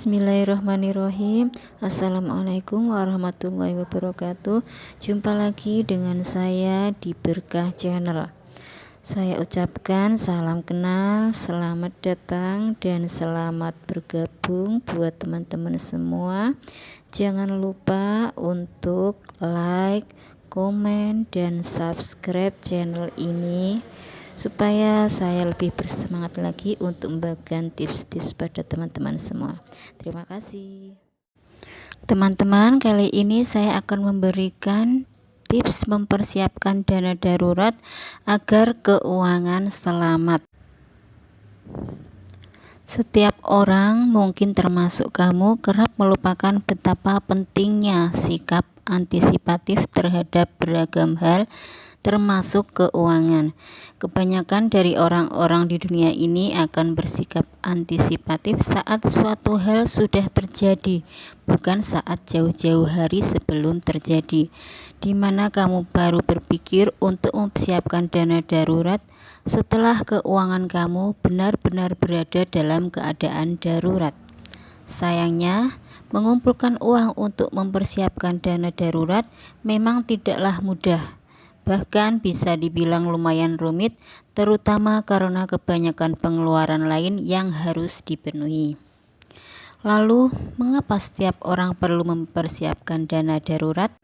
Bismillahirrahmanirrahim. Assalamualaikum warahmatullahi wabarakatuh. Jumpa lagi dengan saya di Berkah Channel. Saya ucapkan salam kenal, selamat datang dan selamat bergabung buat teman-teman semua. Jangan lupa untuk like, komen, dan subscribe channel ini supaya saya lebih bersemangat lagi untuk membagikan tips-tips pada teman-teman semua. Terima kasih. Teman-teman kali ini saya akan memberikan tips mempersiapkan dana darurat agar keuangan selamat. Setiap orang mungkin termasuk kamu kerap melupakan betapa pentingnya sikap antisipatif terhadap beragam hal termasuk keuangan. Kebanyakan dari orang-orang di dunia ini akan bersikap antisipatif saat suatu hal sudah terjadi, bukan saat jauh-jauh hari sebelum terjadi, di mana kamu baru berpikir untuk mempersiapkan dana darurat setelah keuangan kamu benar-benar berada dalam keadaan darurat. Sayangnya, mengumpulkan uang untuk mempersiapkan dana darurat memang tidaklah mudah bahkan bisa dibilang lumayan rumit, terutama karena kebanyakan pengeluaran lain yang harus dipenuhi. Lalu, mengapa setiap orang perlu mempersiapkan dana darurat?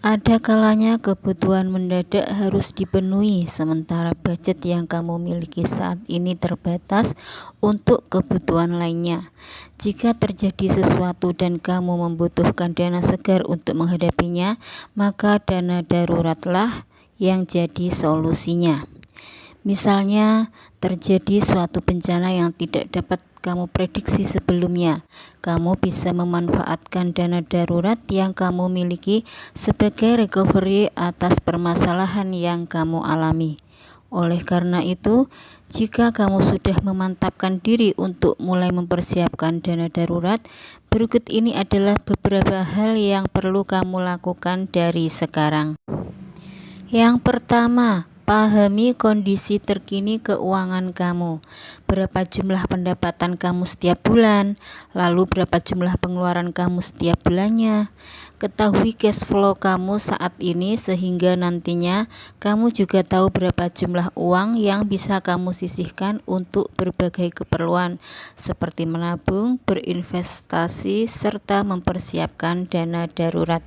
Ada kalanya kebutuhan mendadak harus dipenuhi, sementara budget yang kamu miliki saat ini terbatas untuk kebutuhan lainnya. Jika terjadi sesuatu dan kamu membutuhkan dana segar untuk menghadapinya, maka dana daruratlah yang jadi solusinya. Misalnya, terjadi suatu bencana yang tidak dapat kamu prediksi sebelumnya. Kamu bisa memanfaatkan dana darurat yang kamu miliki sebagai recovery atas permasalahan yang kamu alami. Oleh karena itu, jika kamu sudah memantapkan diri untuk mulai mempersiapkan dana darurat, berikut ini adalah beberapa hal yang perlu kamu lakukan dari sekarang. Yang pertama, pahami kondisi terkini keuangan kamu. Berapa jumlah pendapatan kamu setiap bulan, lalu berapa jumlah pengeluaran kamu setiap bulannya. Ketahui cash flow kamu saat ini sehingga nantinya kamu juga tahu berapa jumlah uang yang bisa kamu sisihkan untuk berbagai keperluan seperti menabung, berinvestasi, serta mempersiapkan dana darurat.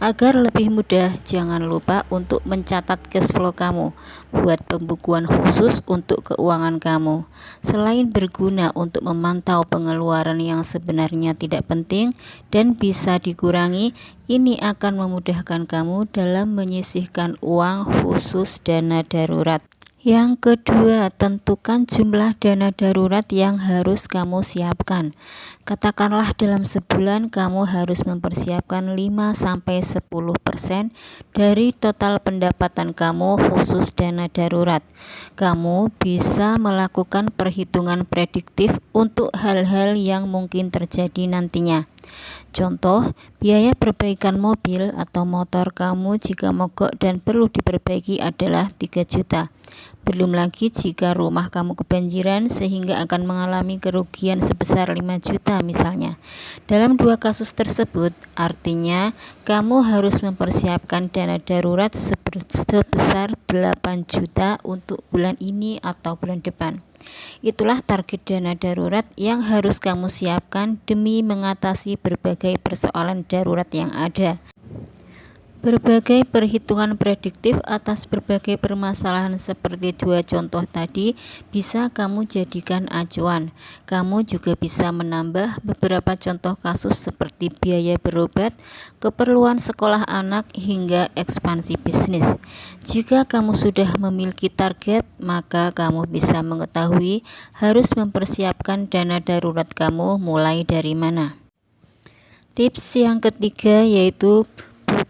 Agar lebih mudah, jangan lupa untuk mencatat cash flow kamu. Buat pembukuan khusus untuk keuangan kamu. Selain berguna untuk memantau pengeluaran yang sebenarnya tidak penting dan bisa dikurangi, ini akan memudahkan kamu dalam menyisihkan uang khusus dana darurat. Yang kedua, tentukan jumlah dana darurat yang harus kamu siapkan. Katakanlah dalam sebulan kamu harus mempersiapkan 5-10% dari total pendapatan kamu khusus dana darurat. Kamu bisa melakukan perhitungan prediktif untuk hal-hal yang mungkin terjadi nantinya. Contoh, biaya perbaikan mobil atau motor kamu jika mogok dan perlu diperbaiki adalah 3 juta. Belum lagi jika rumah kamu kebanjiran sehingga akan mengalami kerugian sebesar 5 juta misalnya. Dalam dua kasus tersebut, artinya kamu harus mempersiapkan dana darurat sebesar 8 juta untuk bulan ini atau bulan depan. Itulah target dana darurat yang harus kamu siapkan demi mengatasi berbagai persoalan darurat yang ada. Berbagai perhitungan prediktif atas berbagai permasalahan seperti dua contoh tadi bisa kamu jadikan acuan. Kamu juga bisa menambah beberapa contoh kasus seperti biaya berobat, keperluan sekolah anak, hingga ekspansi bisnis. Jika kamu sudah memiliki target, maka kamu bisa mengetahui harus mempersiapkan dana darurat kamu mulai dari mana. Tips yang ketiga yaitu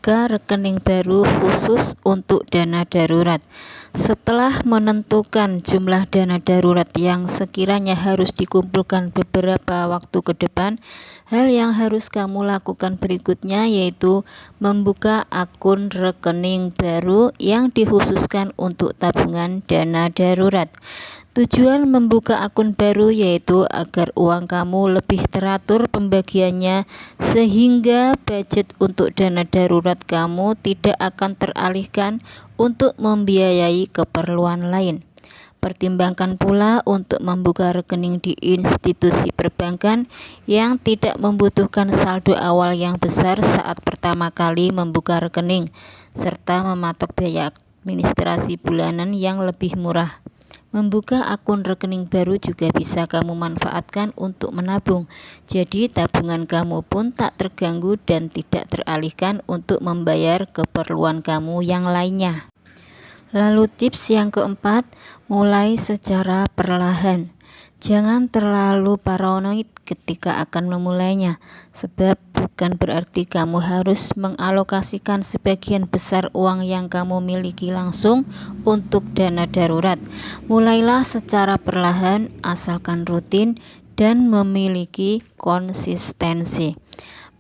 buka rekening baru khusus untuk dana darurat. Setelah menentukan jumlah dana darurat yang sekiranya harus dikumpulkan beberapa waktu ke depan, hal yang harus kamu lakukan berikutnya yaitu membuka akun rekening baru yang dikhususkan untuk tabungan dana darurat. Tujuan membuka akun baru yaitu agar uang kamu lebih teratur pembagiannya sehingga budget untuk dana darurat kamu tidak akan teralihkan untuk membiayai keperluan lain. Pertimbangkan pula untuk membuka rekening di institusi perbankan yang tidak membutuhkan saldo awal yang besar saat pertama kali membuka rekening, serta mematok biaya administrasi bulanan yang lebih murah. Membuka akun rekening baru juga bisa kamu manfaatkan untuk menabung. Jadi tabungan kamu pun tak terganggu dan tidak teralihkan untuk membayar keperluan kamu yang lainnya. Lalu tips yang keempat, mulai secara perlahan. Jangan terlalu paranoid ketika akan memulainya, sebab bukan berarti kamu harus mengalokasikan sebagian besar uang yang kamu miliki langsung untuk dana darurat. Mulailah secara perlahan, asalkan rutin dan memiliki konsistensi.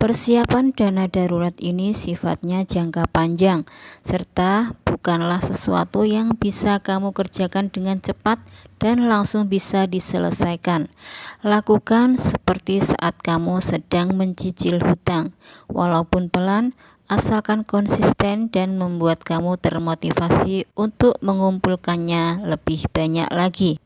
Persiapan dana darurat ini sifatnya jangka panjang, serta bukanlah sesuatu yang bisa kamu kerjakan dengan cepat dan langsung bisa diselesaikan. Lakukan seperti saat kamu sedang mencicil hutang, walaupun pelan, asalkan konsisten dan membuat kamu termotivasi untuk mengumpulkannya lebih banyak lagi.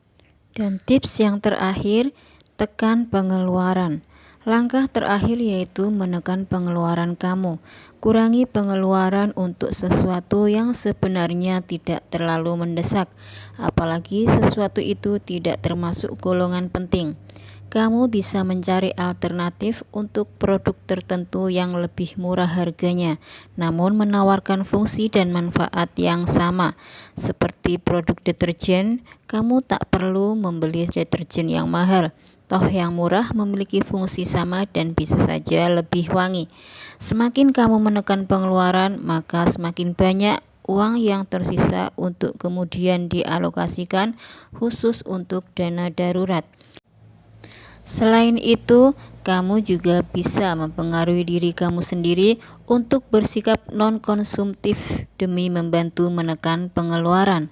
Dan tips yang terakhir, tekan pengeluaran. Langkah terakhir yaitu menekan pengeluaran kamu. Kurangi pengeluaran untuk sesuatu yang sebenarnya tidak terlalu mendesak, apalagi sesuatu itu tidak termasuk golongan penting. Kamu bisa mencari alternatif untuk produk tertentu yang lebih murah harganya, namun menawarkan fungsi dan manfaat yang sama. Seperti produk deterjen, kamu tak perlu membeli deterjen yang mahal Toh yang murah memiliki fungsi sama dan bisa saja lebih wangi. Semakin kamu menekan pengeluaran, maka semakin banyak uang yang tersisa untuk kemudian dialokasikan khusus untuk dana darurat. Selain itu, kamu juga bisa mempengaruhi diri kamu sendiri untuk bersikap non-konsumtif demi membantu menekan pengeluaran.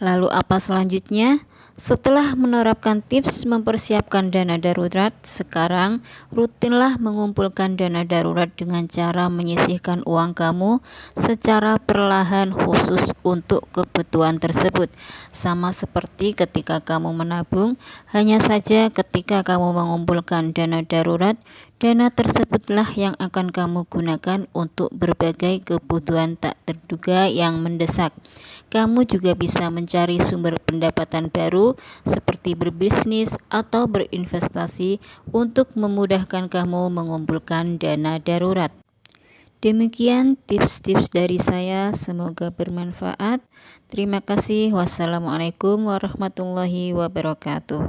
Lalu apa selanjutnya? Setelah menerapkan tips mempersiapkan dana darurat, sekarang rutinlah mengumpulkan dana darurat dengan cara menyisihkan uang kamu secara perlahan khusus untuk kebutuhan tersebut. Sama seperti ketika kamu menabung, hanya saja ketika kamu mengumpulkan dana darurat, dana tersebutlah yang akan kamu gunakan untuk berbagai kebutuhan tak terduga yang mendesak. Kamu juga bisa mencari sumber pendapatan baru seperti berbisnis atau berinvestasi untuk memudahkan kamu mengumpulkan dana darurat. Demikian tips-tips dari saya, semoga bermanfaat. Terima kasih. Wassalamualaikum warahmatullahi wabarakatuh.